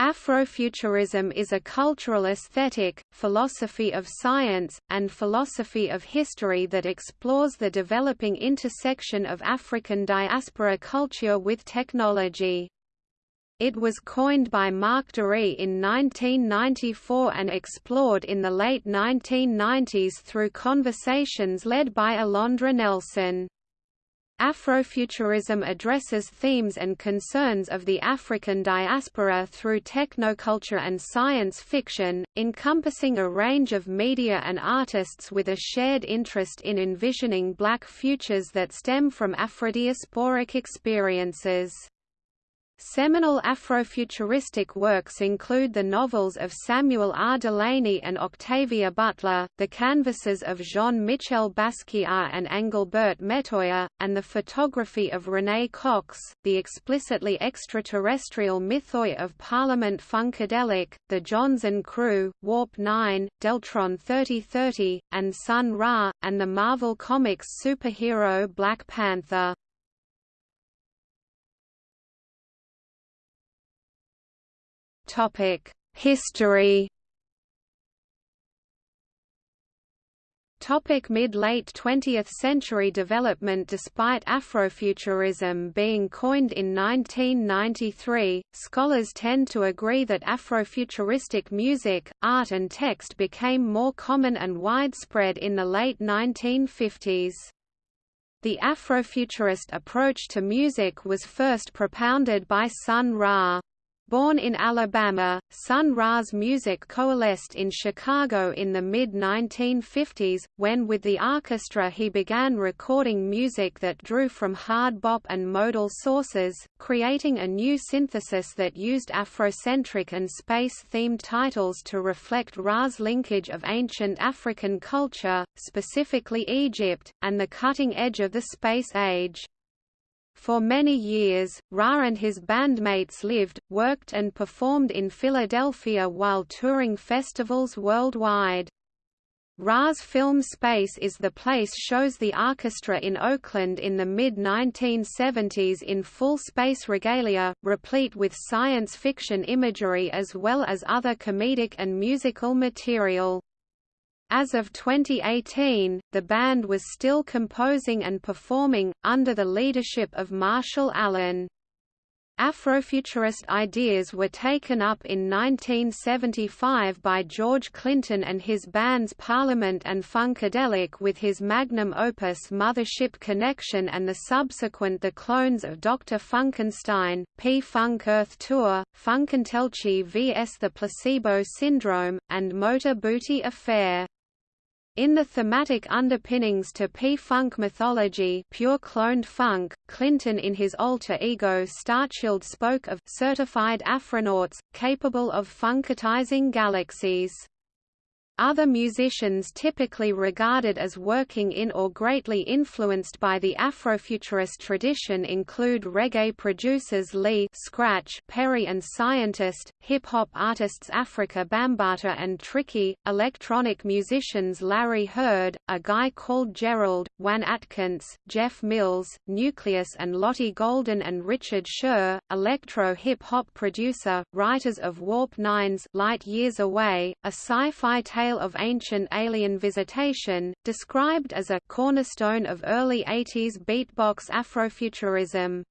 Afrofuturism is a cultural aesthetic, philosophy of science, and philosophy of history that explores the developing intersection of African diaspora culture with technology. It was coined by Marc Duris in 1994 and explored in the late 1990s through conversations led by Alondra Nelson. Afrofuturism addresses themes and concerns of the African diaspora through technoculture and science fiction, encompassing a range of media and artists with a shared interest in envisioning black futures that stem from Afrodiasporic experiences. Seminal Afrofuturistic works include the novels of Samuel R. Delany and Octavia Butler, the canvases of Jean-Michel Basquiat and Angelbert Metoyer, and the photography of Renée Cox, the explicitly extraterrestrial mythoi of Parliament Funkadelic, the Jonzun Crew, Warp 9, Deltron 3030, and Sun Ra, and the Marvel Comics superhero Black Panther. History. Topic Mid-late 20th century development Despite Afrofuturism being coined in 1993, scholars tend to agree that Afrofuturistic music, art and text became more common and widespread in the late 1950s. The Afrofuturist approach to music was first propounded by Sun Ra. Born in Alabama, Sun Ra's music coalesced in Chicago in the mid-1950s, when with the orchestra he began recording music that drew from hard bop and modal sources, creating a new synthesis that used Afrocentric and space-themed titles to reflect Ra's linkage of ancient African culture, specifically Egypt, and the cutting edge of the space age. For many years, Ra and his bandmates lived, worked and performed in Philadelphia while touring festivals worldwide. Ra's film Space is the Place shows the orchestra in Oakland in the mid-1970s in full space regalia, replete with science fiction imagery as well as other comedic and musical material. As of 2018, the band was still composing and performing, under the leadership of Marshall Allen. Afrofuturist ideas were taken up in 1975 by George Clinton and his bands Parliament and Funkadelic with his magnum opus Mothership Connection and the subsequent The Clones of Dr. Funkenstein, P-Funk Earth Tour, Funkentelechy vs. The Placebo Syndrome, and Motor Booty Affair. In the thematic underpinnings to P-Funk mythology pure cloned funk, Clinton in his alter ego Starchild spoke of certified Afronauts, capable of funkatizing galaxies. Other musicians typically regarded as working in or greatly influenced by the Afrofuturist tradition include reggae producers Lee Scratch Perry and Scientist, hip-hop artists Afrika Bambaataa and Tricky, electronic musicians Larry Heard, A Guy Called Gerald, Juan Atkins, Jeff Mills, Nucleus and Lottie Golden and Richard Scher, electro-hip-hop producer, writers of Warp 9's Light Years Away, a sci-fi tale tale of ancient alien visitation, described as a cornerstone of early 80s beatbox Afrofuturism.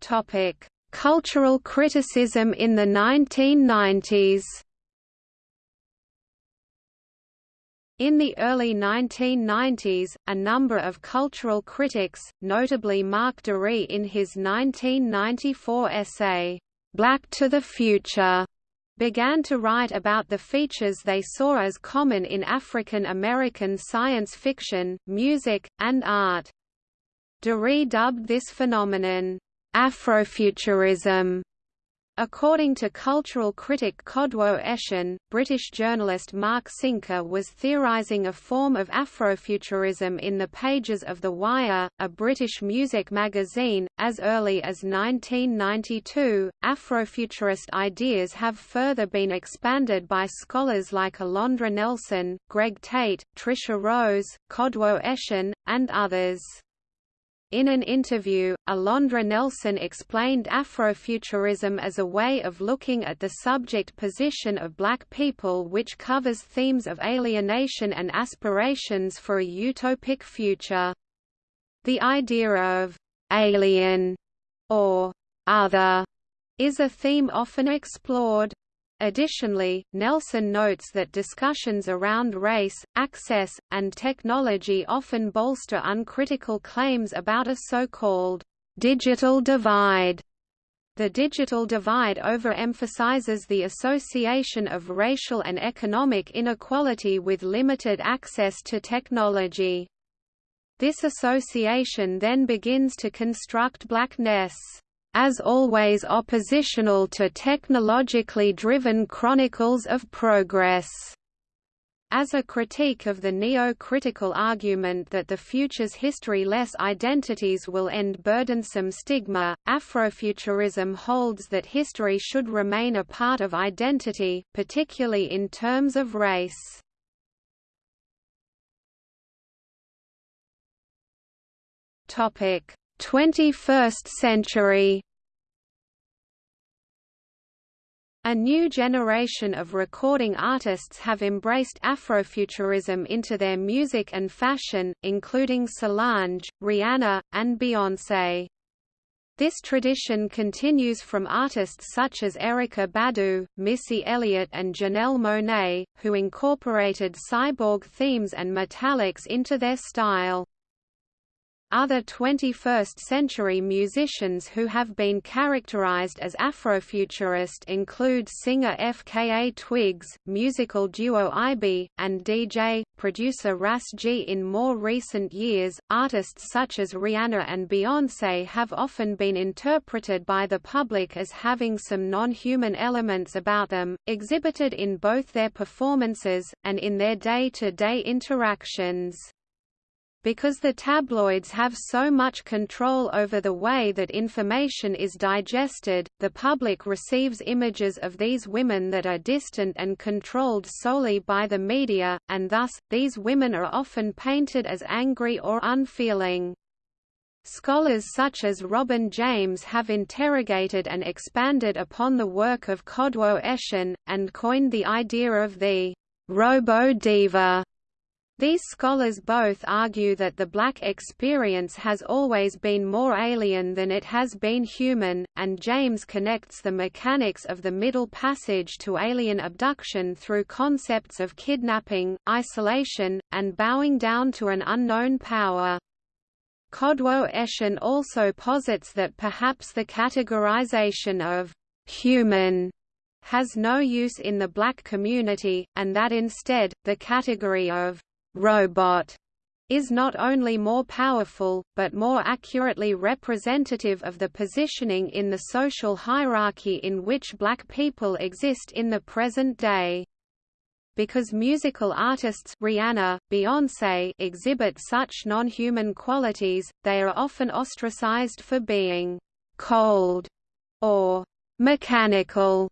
Topic: Cultural criticism in the 1990s. In the early 1990s, a number of cultural critics, notably Marc Duris in his 1994 essay, Black to the Future began to write about the features they saw as common in African American science fiction, music, and art. Duris dubbed this phenomenon, Afrofuturism, According to cultural critic Kodwo Eshun, British journalist Mark Sinker was theorising a form of Afrofuturism in the pages of The Wire, a British music magazine. As early as 1992, Afrofuturist ideas have further been expanded by scholars like Alondra Nelson, Greg Tate, Tricia Rose, Kodwo Eshun, and others. In an interview, Alondra Nelson explained Afrofuturism as a way of looking at the subject position of black people which covers themes of alienation and aspirations for a utopic future. The idea of «alien» or «other» is a theme often explored. Additionally, Nelson notes that discussions around race, access, and technology often bolster uncritical claims about a so-called digital divide. The digital divide overemphasizes the association of racial and economic inequality with limited access to technology. This association then begins to construct blackness as always oppositional to technologically driven chronicles of progress. As a critique of the neo-critical argument that the future's history-less identities will end burdensome stigma, Afrofuturism holds that history should remain a part of identity, particularly in terms of race. Topic: 21st century A new generation of recording artists have embraced Afrofuturism into their music and fashion, including Solange, Rihanna, and Beyoncé. This tradition continues from artists such as Erykah Badu, Missy Elliott and Janelle Monáe, who incorporated cyborg themes and metallics into their style. Other 21st-century musicians who have been characterized as Afrofuturist include singer FKA Twigs, musical duo Ibeyi, and DJ, producer Ras G. In more recent years, artists such as Rihanna and Beyoncé have often been interpreted by the public as having some non-human elements about them, exhibited in both their performances, and in their day-to-day -day interactions. Because the tabloids have so much control over the way that information is digested, the public receives images of these women that are distant and controlled solely by the media, and thus, these women are often painted as angry or unfeeling. Scholars such as Robin James have interrogated and expanded upon the work of Kodwo Eshun, and coined the idea of the robo-diva these scholars both argue that the black experience has always been more alien than it has been human, and James connects the mechanics of the Middle Passage to alien abduction through concepts of kidnapping, isolation, and bowing down to an unknown power. Kodwo Eshun also posits that perhaps the categorization of human has no use in the black community, and that instead, the category of robot is not only more powerful, but more accurately representative of the positioning in the social hierarchy in which black people exist in the present day. Because musical artists Rihanna, Beyoncé exhibit such non-human qualities, they are often ostracized for being «cold» or «mechanical»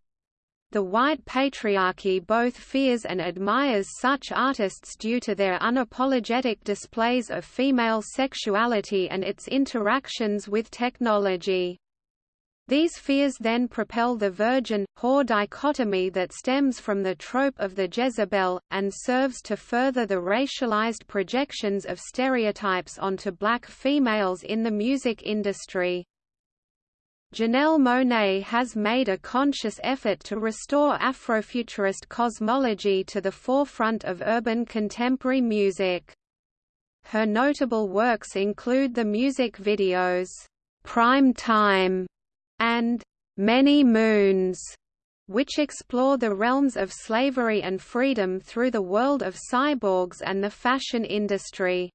The white patriarchy both fears and admires such artists due to their unapologetic displays of female sexuality and its interactions with technology. These fears then propel the virgin-whore dichotomy that stems from the trope of the Jezebel, and serves to further the racialized projections of stereotypes onto black females in the music industry. Janelle Monáe has made a conscious effort to restore Afrofuturist cosmology to the forefront of urban contemporary music. Her notable works include the music videos, "'Prime Time' and "'Many Moons' which explore the realms of slavery and freedom through the world of cyborgs and the fashion industry.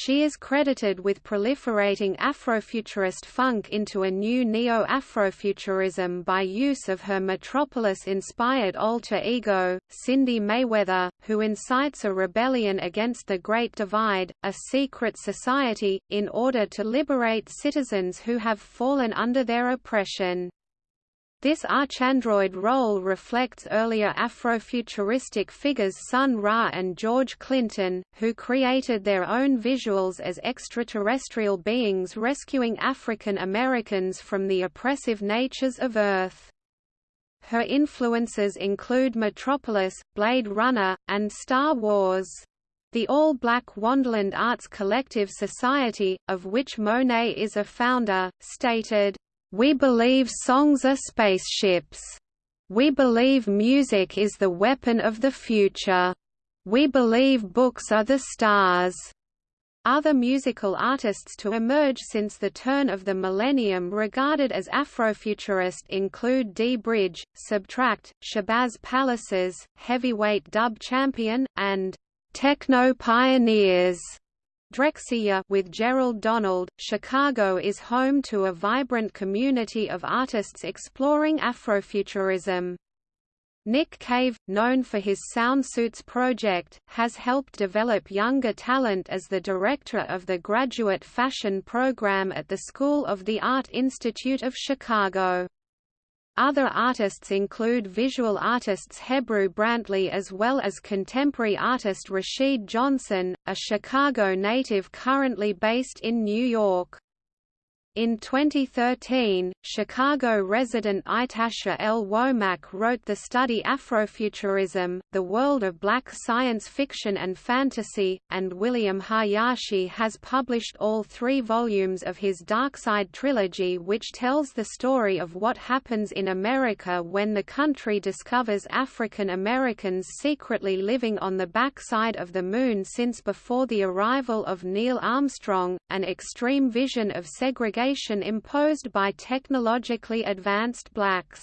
She is credited with proliferating Afrofuturist funk into a new neo-Afrofuturism by use of her Metropolis-inspired alter ego, Cindy Mayweather, who incites a rebellion against the Great Divide, a secret society, in order to liberate citizens who have fallen under their oppression. This archandroid role reflects earlier Afrofuturistic figures Sun Ra and George Clinton, who created their own visuals as extraterrestrial beings rescuing African Americans from the oppressive natures of Earth. Her influences include Metropolis, Blade Runner, and Star Wars. The all-black Wondaland Arts Collective Society, of which Monáe is a founder, stated, we believe songs are spaceships. We believe music is the weapon of the future. We believe books are the stars. Other musical artists to emerge since the turn of the millennium regarded as Afrofuturist include D. Bridge, SBTRKT, Shabazz Palaces, Heavyweight Dub Champion, and Techno Pioneers. Drexciya with Gerald Donald, Chicago is home to a vibrant community of artists exploring Afrofuturism. Nick Cave, known for his Soundsuits project, has helped develop younger talent as the director of the graduate fashion program at the School of the Art Institute of Chicago. Other artists include visual artists Hebru Brantley as well as contemporary artist Rashid Johnson, a Chicago native currently based in New York. In 2013, Chicago resident Ytasha L. Womack wrote the study Afrofuturism, The World of Black Science Fiction and Fantasy, and William Hayashi has published all three volumes of his Darkside trilogy which tells the story of what happens in America when the country discovers African Americans secretly living on the backside of the Moon since before the arrival of Neil Armstrong, an extreme vision of segregation imposed by technologically advanced blacks.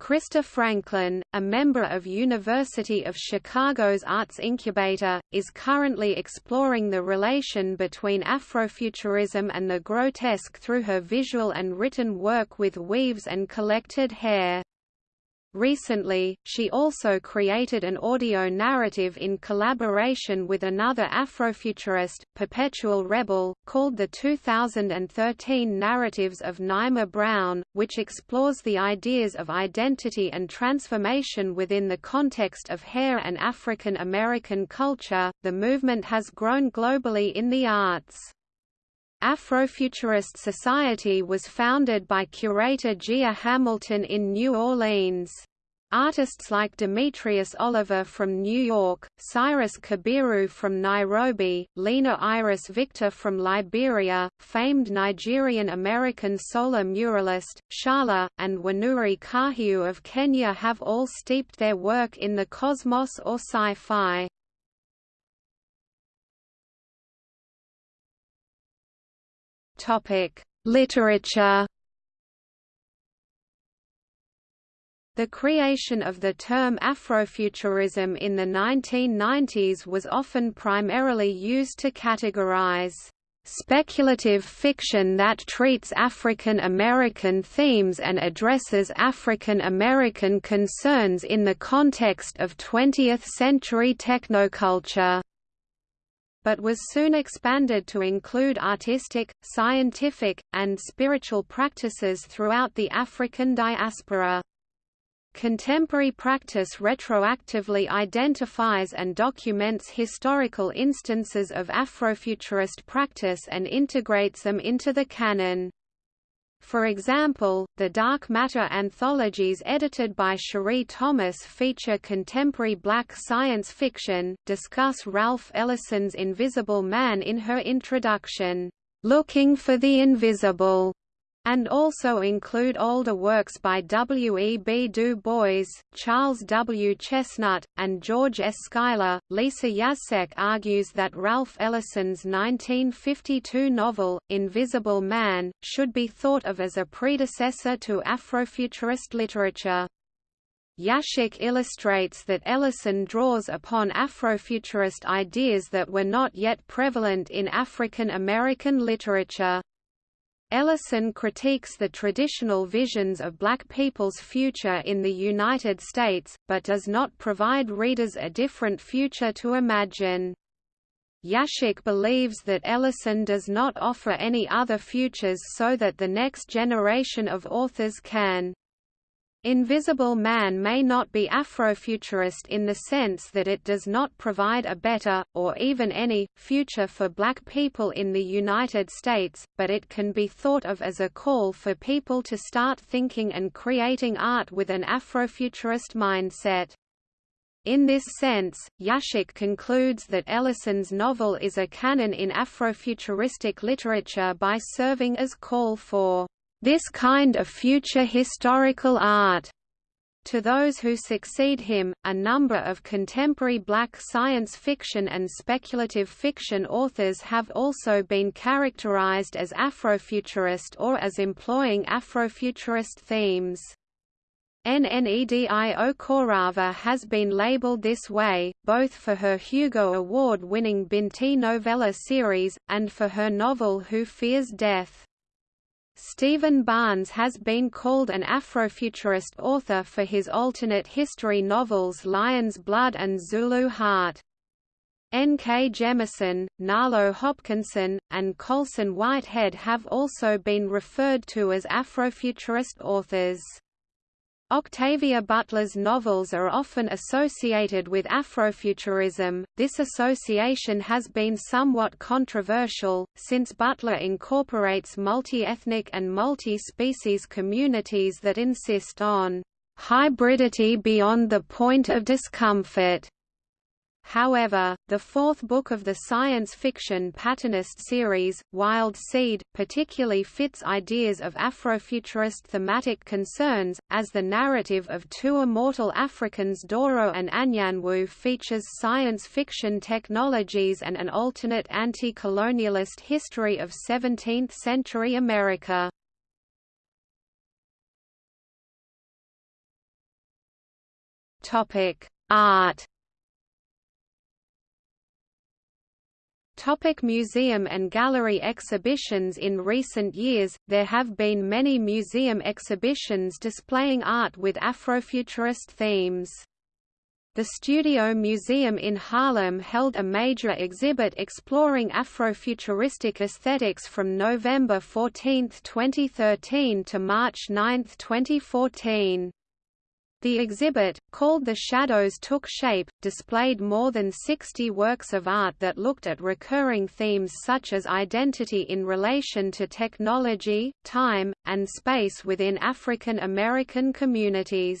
Krista Franklin, a member of University of Chicago's Arts Incubator, is currently exploring the relation between Afrofuturism and the grotesque through her visual and written work with weaves and collected hair. Recently, she also created an audio narrative in collaboration with another Afrofuturist, Perpetual Rebel, called the 2013 Narratives of Naima Brown, which explores the ideas of identity and transformation within the context of hair and African American culture. The movement has grown globally in the arts. Afrofuturist Society was founded by curator Gia Hamilton in New Orleans. Artists like Demetrius Oliver from New York, Cyrus Kabiru from Nairobi, Lina Iris Viktor from Liberia, famed Nigerian-American solar muralist, Shala, and Wanuri Kahiu of Kenya have all steeped their work in the cosmos or sci-fi. Topic: Literature. The creation of the term Afrofuturism in the 1990s was often primarily used to categorize speculative fiction that treats African American themes and addresses African American concerns in the context of 20th-century technoculture but was soon expanded to include artistic, scientific, and spiritual practices throughout the African diaspora. Contemporary practice retroactively identifies and documents historical instances of Afrofuturist practice and integrates them into the canon. For example, the Dark Matter anthologies edited by Sheree Thomas feature contemporary black science fiction, discuss Ralph Ellison's Invisible Man in her introduction, "'Looking for the Invisible' and also include older works by W. E. B. Du Bois, Charles W. Chesnutt, and George S. Schuyler. Lisa Yaszek argues that Ralph Ellison's 1952 novel, Invisible Man, should be thought of as a predecessor to Afrofuturist literature. Yaszek illustrates that Ellison draws upon Afrofuturist ideas that were not yet prevalent in African American literature. Ellison critiques the traditional visions of black people's future in the United States, but does not provide readers a different future to imagine. Yaszek believes that Ellison does not offer any other futures so that the next generation of authors can Invisible Man may not be Afrofuturist in the sense that it does not provide a better, or even any, future for black people in the United States, but it can be thought of as a call for people to start thinking and creating art with an Afrofuturist mindset. In this sense, Yaszek concludes that Ellison's novel is a canon in Afrofuturistic literature by serving as call for this kind of future historical art. To those who succeed him, a number of contemporary black science fiction and speculative fiction authors have also been characterized as Afrofuturist or as employing Afrofuturist themes. Nnedi Okorafor has been labeled this way, both for her Hugo Award-winning Binti novella series, and for her novel Who Fears Death. Steven Barnes has been called an Afrofuturist author for his alternate history novels Lion's Blood and Zulu Heart. N. K. Jemisin, Nalo Hopkinson, and Colson Whitehead have also been referred to as Afrofuturist authors. Octavia Butler's novels are often associated with Afrofuturism. This association has been somewhat controversial, since Butler incorporates multi-ethnic and multi-species communities that insist on hybridity beyond the point of discomfort. However, the fourth book of the science fiction Patternist series, Wild Seed, particularly fits ideas of Afrofuturist thematic concerns, as the narrative of two immortal Africans Doro and Anyanwu features science fiction technologies and an alternate anti-colonialist history of 17th-century America. Art Topic museum and gallery exhibitions In recent years, there have been many museum exhibitions displaying art with Afrofuturist themes. The Studio Museum in Harlem held a major exhibit exploring Afrofuturistic aesthetics from November 14, 2013 to March 9, 2014. The exhibit, called The Shadows Took Shape, displayed more than 60 works of art that looked at recurring themes such as identity in relation to technology, time, and space within African American communities.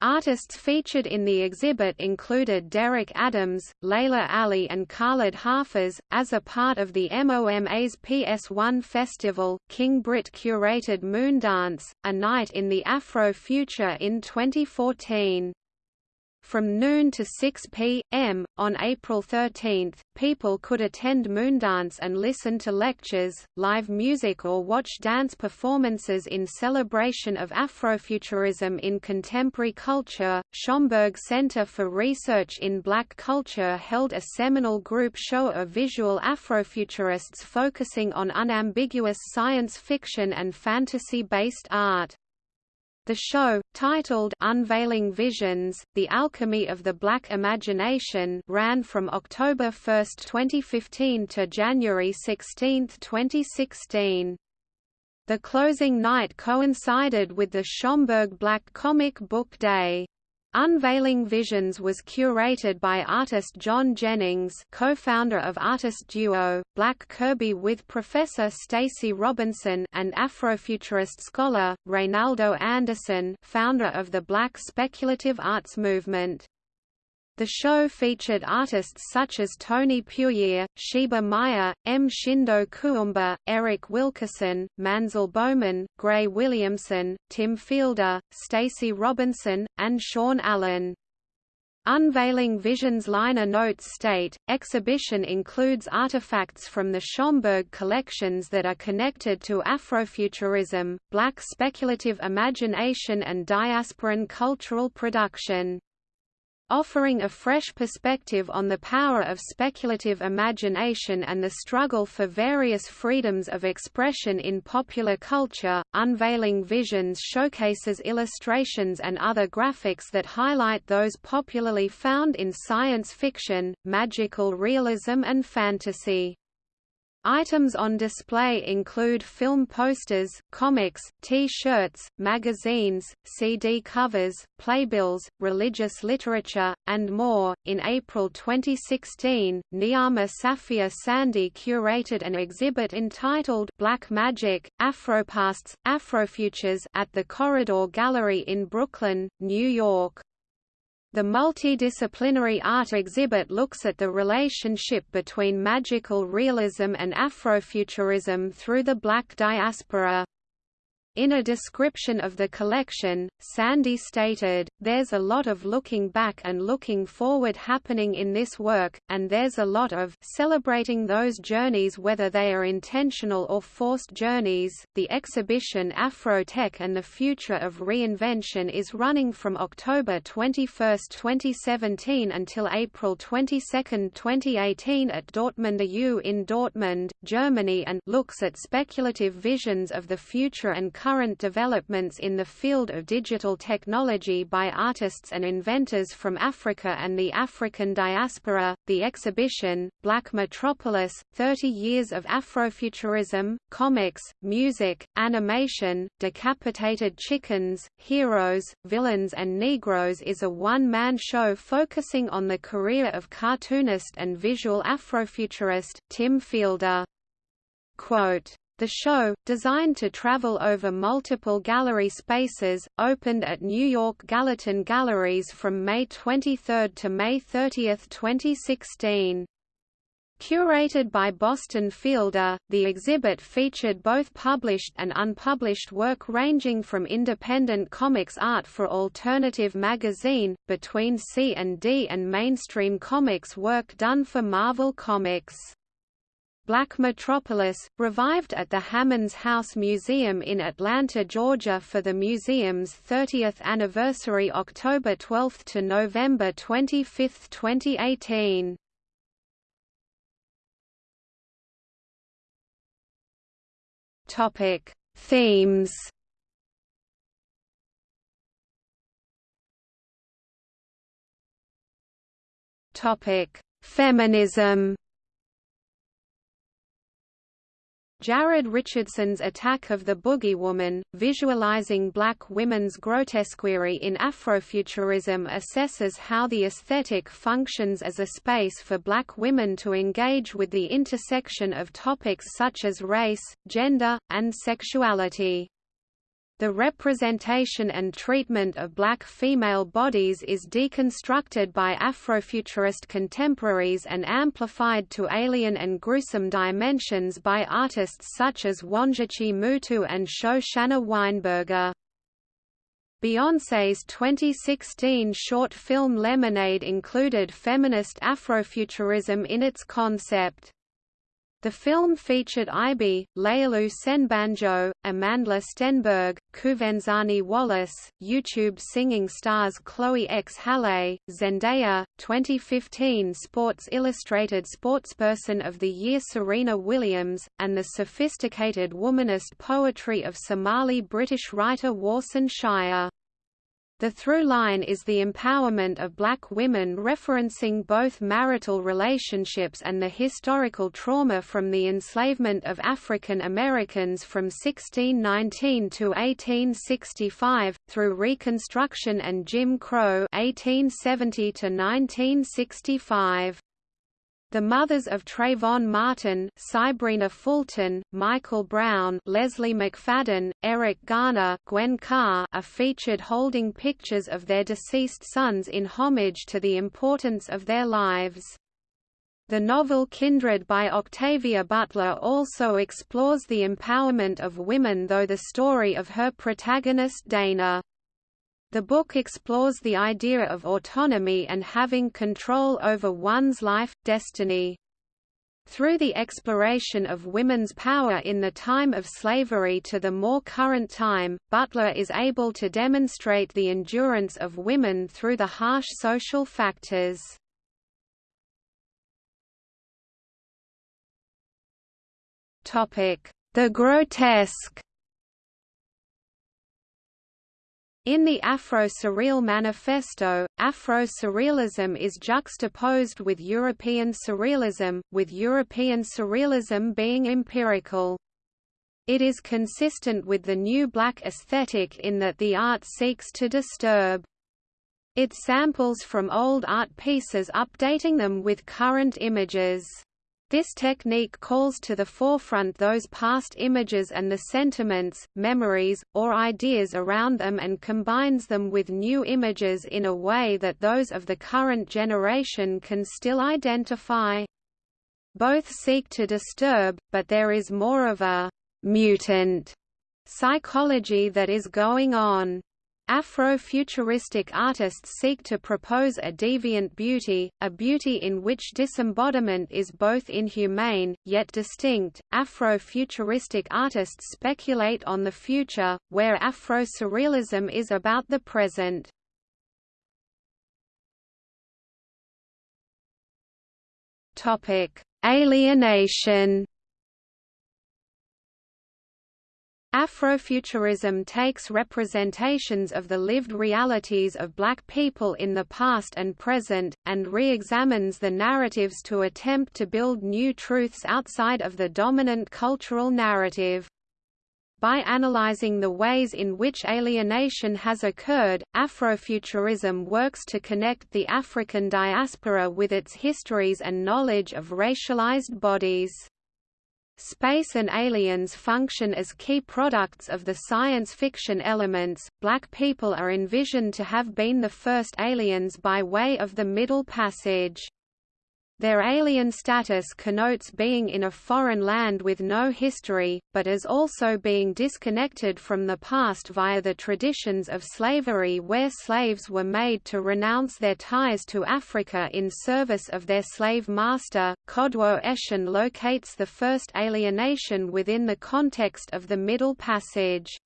Artists featured in the exhibit included Derrick Adams, Laylah Ali and Khalid Hafez. As a part of the MOMA's PS1 festival, King Britt curated Moondance, a night in the Afro Future in 2014. From noon to 6 p.m., on April 13, people could attend Moondance and listen to lectures, live music or watch dance performances in celebration of Afrofuturism in contemporary culture. Schomburg Center for Research in Black Culture held a seminal group show of visual Afrofuturists focusing on unambiguous science fiction and fantasy-based art. The show, titled Unveiling Visions, The Alchemy of the Black Imagination ran from October 1, 2015 to January 16, 2016. The closing night coincided with the Schomburg Black Comic Book Day. Unveiling Visions was curated by artist John Jennings co-founder of artist duo, Black Kirby with Professor Stacy Robinson and Afrofuturist scholar, Reynaldo Anderson founder of the Black Speculative Arts Movement. The show featured artists such as Tony Puryear, Sheba Meyer, M. Shindo Kuumba, Eric Wilkerson, Manzel Bowman, Gray Williamson, Tim Fielder, Stacy Robinson, and Sean Allen. Unveiling Visions liner notes state, exhibition includes artifacts from the Schomburg collections that are connected to Afrofuturism, black speculative imagination and diasporan cultural production offering a fresh perspective on the power of speculative imagination and the struggle for various freedoms of expression in popular culture. Unveiling Visions showcases illustrations and other graphics that highlight those popularly found in science fiction, magical realism, and fantasy. Items on display include film posters, comics, T-shirts, magazines, CD covers, playbills, religious literature, and more. In April 2016, Niama Safia Sandy curated an exhibit entitled Black Magic: Afropasts, Afrofutures at the Corridor Gallery in Brooklyn, New York. The multidisciplinary art exhibit looks at the relationship between magical realism and Afrofuturism through the black diaspora. In a description of the collection, Sandy stated, There's a lot of looking back and looking forward happening in this work, and there's a lot of celebrating those journeys whether they are intentional or forced journeys. The exhibition Afro Tech and the Future of Reinvention is running from October 21, 2017 until April 22, 2018 at Dortmunder U in Dortmund, Germany and looks at speculative visions of the future and current developments in the field of digital technology by artists and inventors from Africa and the African diaspora. The exhibition, Black Metropolis 30 Years of Afrofuturism, Comics, Music, Animation, Decapitated Chickens, Heroes, Villains, and Negroes is a one man show focusing on the career of cartoonist and visual Afrofuturist, Tim Fielder. Quote, the show, designed to travel over multiple gallery spaces, opened at New York Gallatin Galleries from May 23 to May 30, 2016. Curated by Boston Fielder, the exhibit featured both published and unpublished work ranging from independent comics art for Alternative magazine, Between C and D and mainstream comics work done for Marvel Comics. Black Metropolis, revived at the Hammonds House Museum in Atlanta, Georgia for the museum's 30th anniversary October 12 to November 25, 2018. Topic: Themes. Topic: Feminism. Jared Richardson's Attack of the Boogie Woman, visualizing black women's grotesquerie in Afrofuturism assesses how the aesthetic functions as a space for black women to engage with the intersection of topics such as race, gender, and sexuality. The representation and treatment of black female bodies is deconstructed by Afrofuturist contemporaries and amplified to alien and gruesome dimensions by artists such as Wangechi Mutu and Shoshana Weinberger. Beyoncé's 2016 short film Lemonade included feminist Afrofuturism in its concept. The film featured Ibeyi, Laolu Senbanjo, Amandla Stenberg, Quvenzhané Wallis, YouTube singing stars Chloe X Halle, Zendaya, 2015 Sports Illustrated Sportsperson of the Year Serena Williams, and the sophisticated womanist poetry of Somali British writer Warsan Shire. The through line is the empowerment of black women referencing both marital relationships and the historical trauma from the enslavement of African Americans from 1619 to 1865, through Reconstruction and Jim Crow 1870 to 1965. The mothers of Trayvon Martin, Sybrina Fulton, Michael Brown, Lezley McSpadden, Eric Garner, Gwen Carr are featured holding pictures of their deceased sons in homage to the importance of their lives. The novel Kindred by Octavia Butler also explores the empowerment of women though the story of her protagonist Dana the book explores the idea of autonomy and having control over one's life, destiny. Through the exploration of women's power in the time of slavery to the more current time, Butler is able to demonstrate the endurance of women through the harsh social factors. The grotesque In the Afro-Surreal Manifesto, Afro-Surrealism is juxtaposed with European Surrealism, with European Surrealism being empirical. It is consistent with the New Black aesthetic in that the art seeks to disturb. It samples from old art pieces updating them with current images. This technique calls to the forefront those past images and the sentiments, memories, or ideas around them and combines them with new images in a way that those of the current generation can still identify. Both seek to disturb, but there is more of a «mutant» psychology that is going on. Afro-futuristic artists seek to propose a deviant beauty, a beauty in which disembodiment is both inhumane, yet distinct. Afro-futuristic artists speculate on the future, where Afro-surrealism is about the present. Alienation Afrofuturism takes representations of the lived realities of black people in the past and present, and re-examines the narratives to attempt to build new truths outside of the dominant cultural narrative. By analyzing the ways in which alienation has occurred, Afrofuturism works to connect the African diaspora with its histories and knowledge of racialized bodies. Space and aliens function as key products of the science fiction elements. Black people are envisioned to have been the first aliens by way of the Middle Passage. Their alien status connotes being in a foreign land with no history, but as also being disconnected from the past via the traditions of slavery where slaves were made to renounce their ties to Africa in service of their slave master. Kodwo Eshun locates the first alienation within the context of the Middle Passage.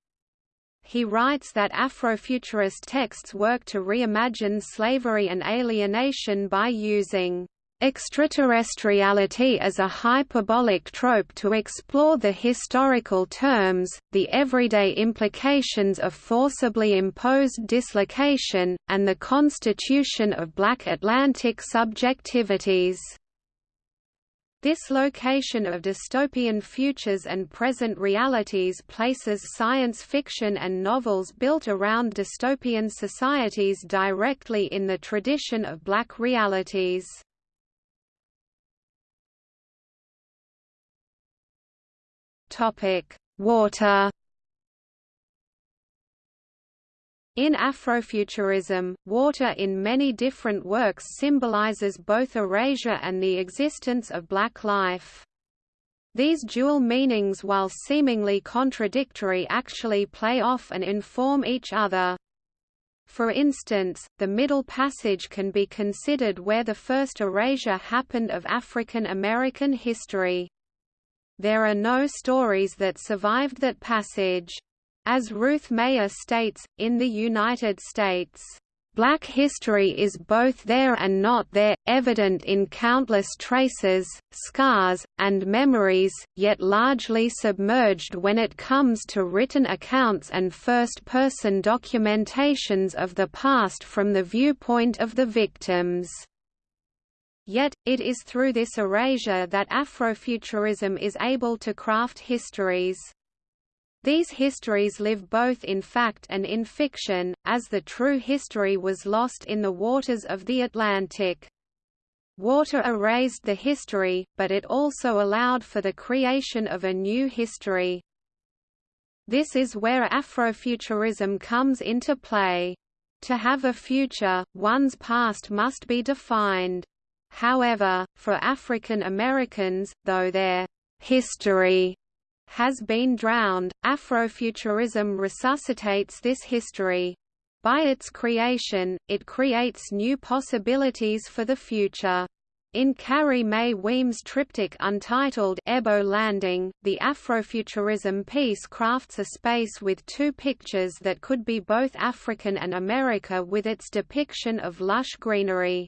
He writes that Afrofuturist texts work to reimagine slavery and alienation by using extraterrestriality is a hyperbolic trope to explore the historical terms, the everyday implications of forcibly imposed dislocation, and the constitution of black Atlantic subjectivities. This location of dystopian futures and present realities places science fiction and novels built around dystopian societies directly in the tradition of black realities. Topic: Water. In Afrofuturism, water in many different works symbolizes both erasure and the existence of black life. These dual meanings while seemingly contradictory actually play off and inform each other. For instance, the Middle Passage can be considered where the first erasure happened of African American history. There are no stories that survived that passage. As Ruth Mayer states, in the United States, Black history is both there and not there, evident in countless traces, scars, and memories, yet largely submerged when it comes to written accounts and first-person documentations of the past from the viewpoint of the victims. Yet, it is through this erasure that Afrofuturism is able to craft histories. These histories live both in fact and in fiction, as the true history was lost in the waters of the Atlantic. Water erased the history, but it also allowed for the creation of a new history. This is where Afrofuturism comes into play. To have a future, one's past must be defined. However, for African Americans, though their history has been drowned, Afrofuturism resuscitates this history. By its creation, it creates new possibilities for the future. In Carrie Mae Weems' triptych untitled Ebo Landing, the Afrofuturism piece crafts a space with two pictures that could be both African and America with its depiction of lush greenery.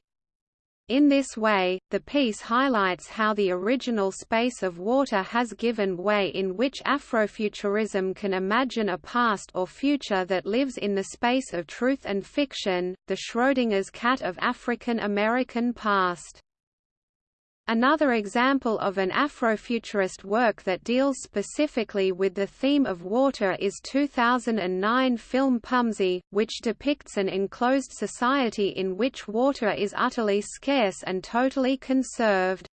In this way, the piece highlights how the original space of water has given way in which Afrofuturism can imagine a past or future that lives in the space of truth and fiction, the Schrödinger's cat of African American past. Another example of an Afrofuturist work that deals specifically with the theme of water is 2009 film Pumzi, which depicts an enclosed society in which water is utterly scarce and totally conserved.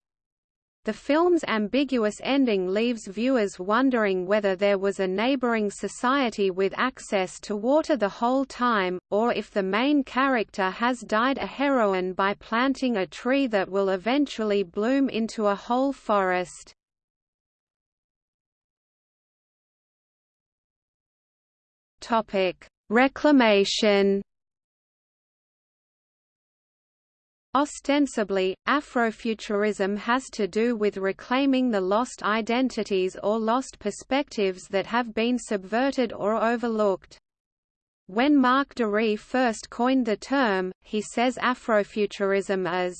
The film's ambiguous ending leaves viewers wondering whether there was a neighboring society with access to water the whole time, or if the main character has died a heroine by planting a tree that will eventually bloom into a whole forest. Reclamation Ostensibly, Afrofuturism has to do with reclaiming the lost identities or lost perspectives that have been subverted or overlooked. When Mark Dery first coined the term, he says Afrofuturism is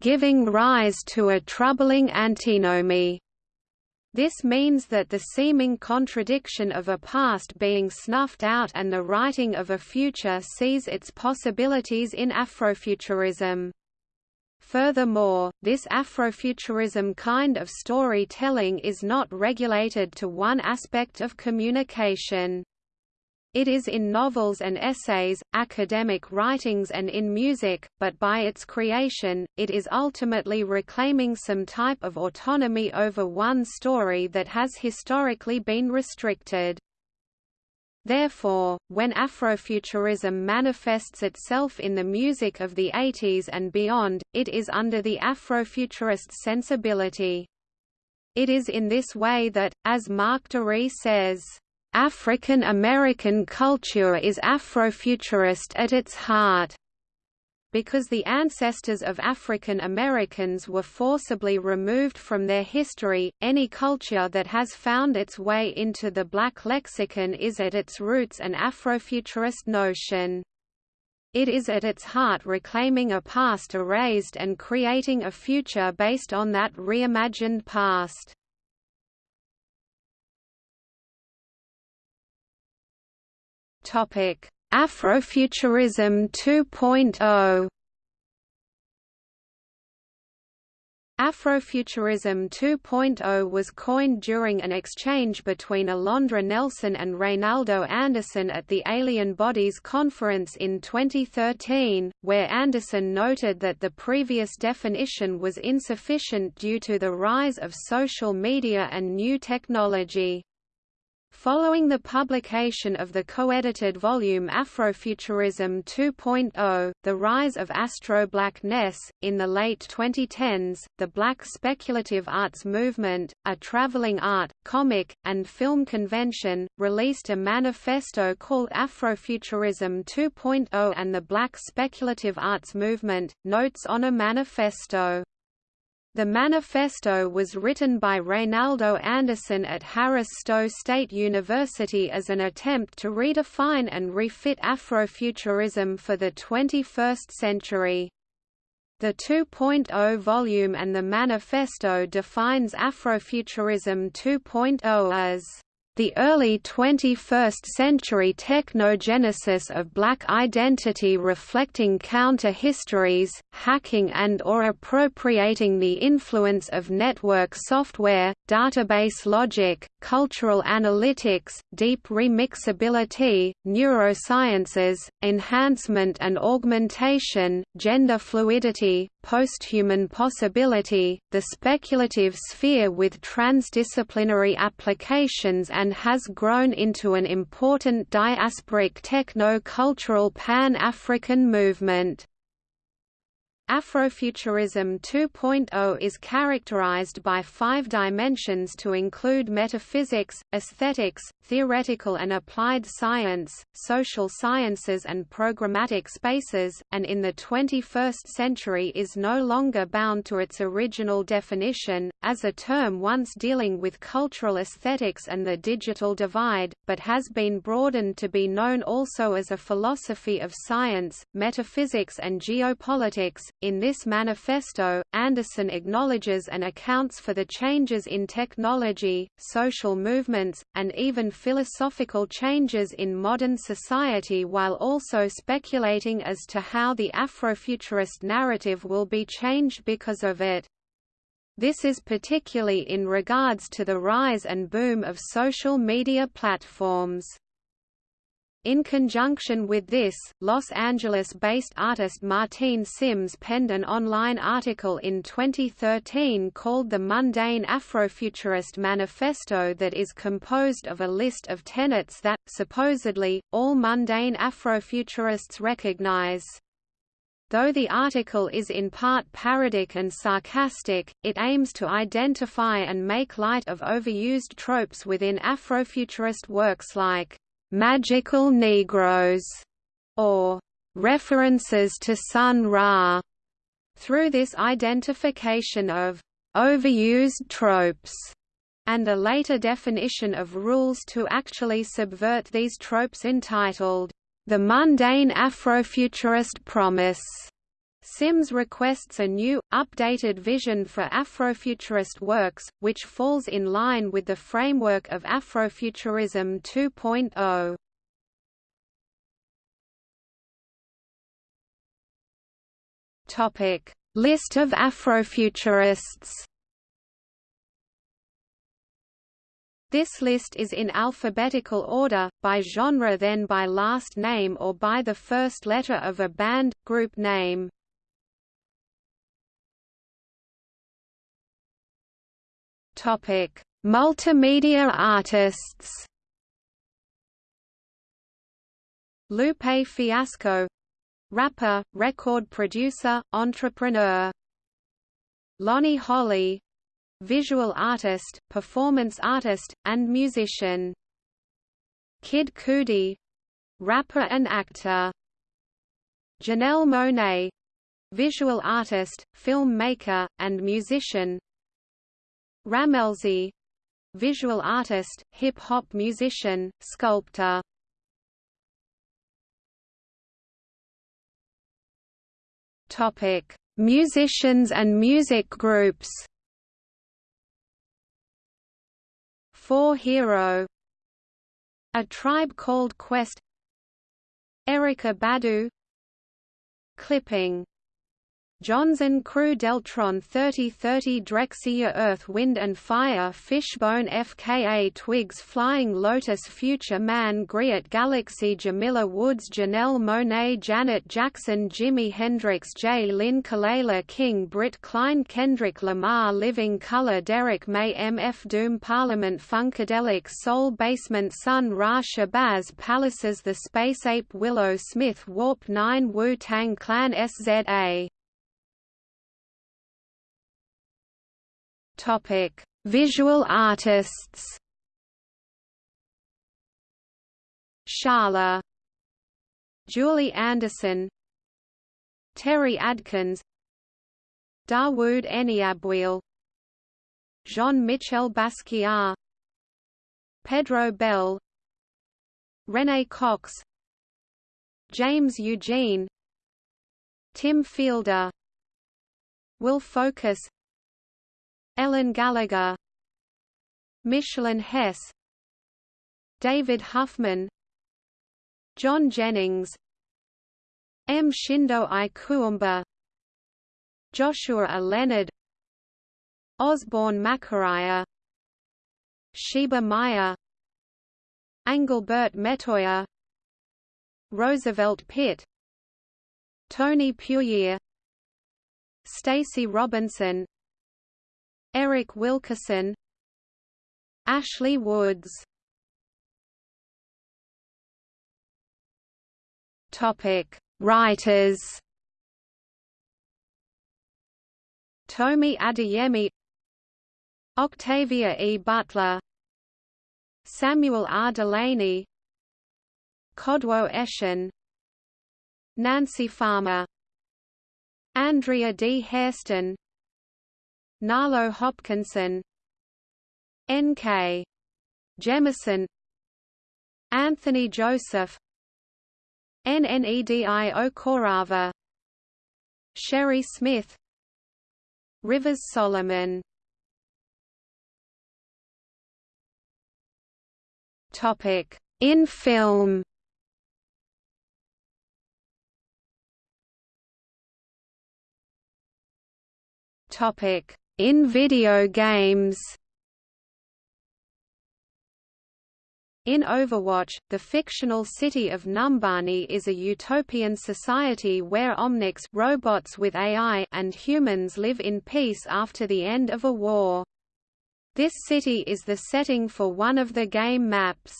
giving rise to a troubling antinomy. This means that the seeming contradiction of a past being snuffed out and the writing of a future sees its possibilities in Afrofuturism. Furthermore, this Afrofuturism kind of storytelling is not regulated to one aspect of communication. It is in novels and essays, academic writings and in music, but by its creation, it is ultimately reclaiming some type of autonomy over one story that has historically been restricted. Therefore, when Afrofuturism manifests itself in the music of the 80s and beyond, it is under the Afrofuturist sensibility. It is in this way that, as Mark Dery says, African American culture is Afrofuturist at its heart because the ancestors of African Americans were forcibly removed from their history, any culture that has found its way into the black lexicon is at its roots an Afrofuturist notion. It is at its heart reclaiming a past erased and creating a future based on that reimagined past. Topic: Afrofuturism 2.0 Afrofuturism 2.0 was coined during an exchange between Alondra Nelson and Reynaldo Anderson at the Alien Bodies Conference in 2013, where Anderson noted that the previous definition was insufficient due to the rise of social media and new technology. Following the publication of the co-edited volume Afrofuturism 2.0, The Rise of Astro-Blackness, in the late 2010s, the Black Speculative Arts Movement, a traveling art, comic, and film convention, released a manifesto called Afrofuturism 2.0 and the Black Speculative Arts Movement, Notes on a Manifesto. The manifesto was written by Reynaldo Anderson at Harris Stowe State University as an attempt to redefine and refit Afrofuturism for the 21st century. The 2.0 volume and the manifesto defines Afrofuturism 2.0 as the early 21st-century technogenesis of black identity reflecting counter-histories, hacking and or appropriating the influence of network software, database logic, cultural analytics, deep remixability, neurosciences, enhancement and augmentation, gender fluidity, posthuman possibility, the speculative sphere with transdisciplinary applications and has grown into an important diasporic techno-cultural pan-African movement. Afrofuturism 2.0 is characterized by five dimensions to include metaphysics, aesthetics, theoretical and applied science, social sciences and programmatic spaces, and in the 21st century is no longer bound to its original definition, as a term once dealing with cultural aesthetics and the digital divide, but has been broadened to be known also as a philosophy of science, metaphysics and geopolitics, In this manifesto, Anderson acknowledges and accounts for the changes in technology, social movements, and even philosophical changes in modern society while also speculating as to how the Afrofuturist narrative will be changed because of it. This is particularly in regards to the rise and boom of social media platforms. In conjunction with this, Los Angeles-based artist Martine Syms penned an online article in 2013 called The Mundane Afrofuturist Manifesto that is composed of a list of tenets that, supposedly, all mundane Afrofuturists recognize. Though the article is in part parodic and sarcastic, it aims to identify and make light of overused tropes within Afrofuturist works like magical Negroes, or references to Sun Ra. Through this identification of overused tropes and a later definition of rules to actually subvert these tropes entitled, The Mundane Afrofuturist Promise. Syms requests a new, updated vision for Afrofuturist works, which falls in line with the framework of Afrofuturism 2.0. Topic: List of Afrofuturists. This list is in alphabetical order, by genre then by last name or by the first letter of a band, group name. Topic: Multimedia artists. Lupe Fiasco rapper, record producer, entrepreneur. Lonnie Holley visual artist, performance artist, and musician. Kid Cudi rapper and actor. Janelle Monáe visual artist, filmmaker, and musician. Rammellzee visual artist, hip-hop musician, sculptor. Topic: Musicians and music groups. 4Hero A Tribe Called Quest Erykah Badu Clipping Jonzun Crew Deltron 3030 Drexciya Earth Wind and Fire Fishbone FKA Twigs Flying Lotus Future Man Griot Galaxy Jamila Woods Janelle Monáe Janet Jackson Jimi Hendrix Jlin Kelela King Britt Klein Kendrick Lamar Living Colour Derrick May MF Doom Parliament Funkadelic Soul Basement Sun Ra Shabazz Palaces The Space Ape Willow Smith Warp 9 Wu-Tang Clan SZA Topic: Visual artists. Shala Julie Anderson Terry Adkins Dawood Eniabwil Jean-Michel Basquiat Pedro Bell Renée Cox James Eugene Tim Fielder Will Focus Ellen Gallagher Michelin Hess David Huffman John Jennings M. Shindo Ikuumba Joshua A. Leonard Osborne Makaraya Sheba Maya Angelbert Metoyer Roosevelt Pitt Tony Puryear Stacy Robinson Eric Wilkerson Ashley Woods Topic Writers Tomi Adeyemi Octavia E. Butler Samuel R. Delany Kodwo Eshun Nancy Farmer Andrea D. Hairston Nalo Hopkinson N.K. Jemisin Anthony Joseph Nnedi Okorafor Sherry Smith Rivers Solomon Topic in film Topic in video games In Overwatch, the fictional city of Numbani is a utopian society where Omnics robots with AI and humans live in peace after the end of a war. This city is the setting for one of the game maps.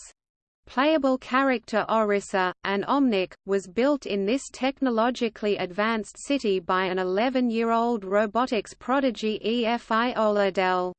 Playable character Orisa, an Omnic, was built in this technologically advanced city by an 11-year-old robotics prodigy Efi Oladele.